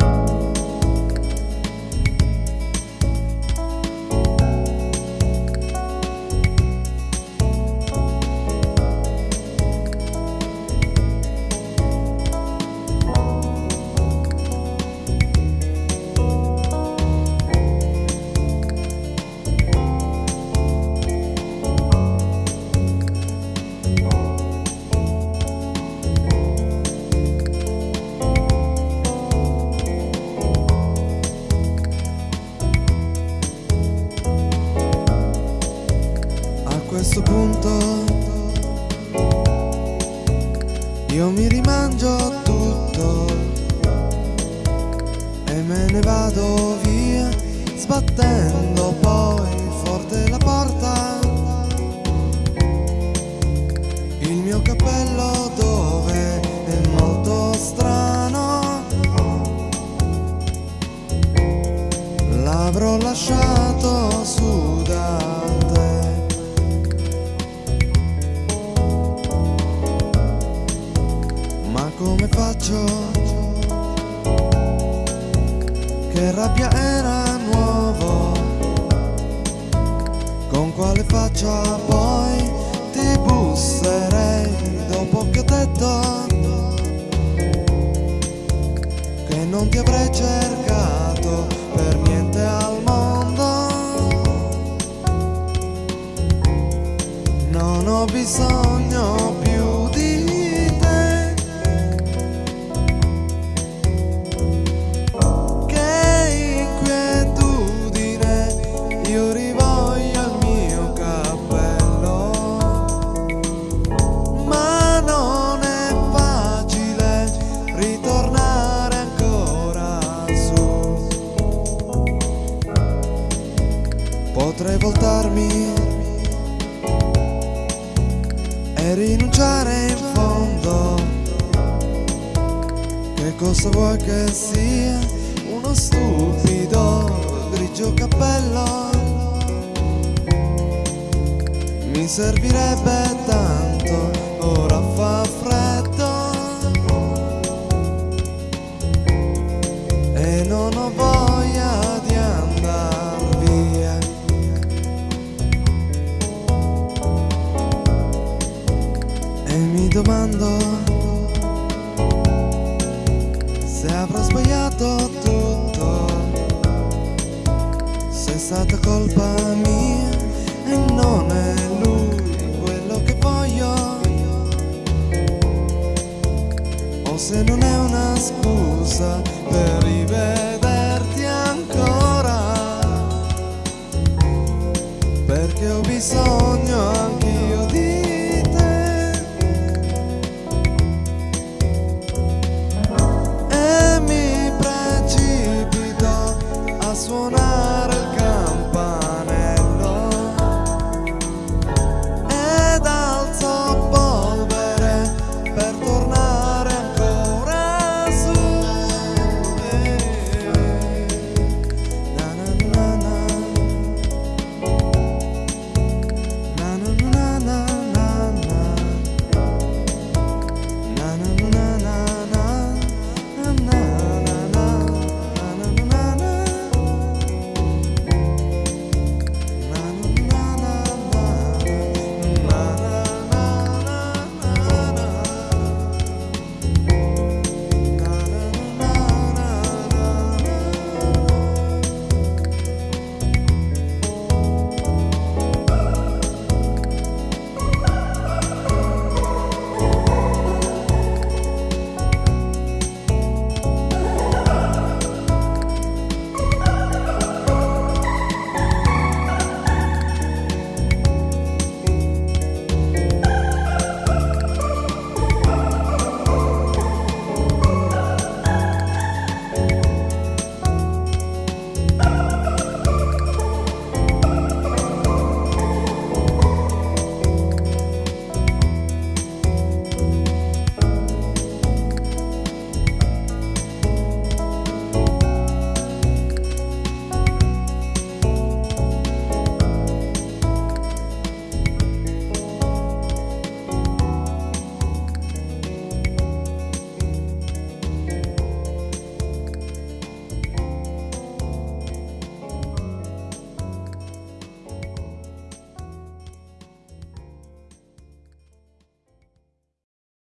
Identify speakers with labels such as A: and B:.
A: you io mi rimangio tutto e me ne vado via sbattendo poi forte la porta. Il mio cappello dove è molto strano. L'avrò lasciato faccio? Che rabbia era nuovo Con quale faccia poi ti busserei Dopo che ho detto Che non ti avrei cercato per niente al mondo Non ho bisogno più e rinunciare in fondo. Che cosa vuoi che sia? Uno stupido grigio cappello. Mi servirebbe tanto, domando se avrò sbagliato tutto, se è stata colpa mia e non è lui quello che voglio, o se non è una scusa per rivederti ancora, perché ho bisogno.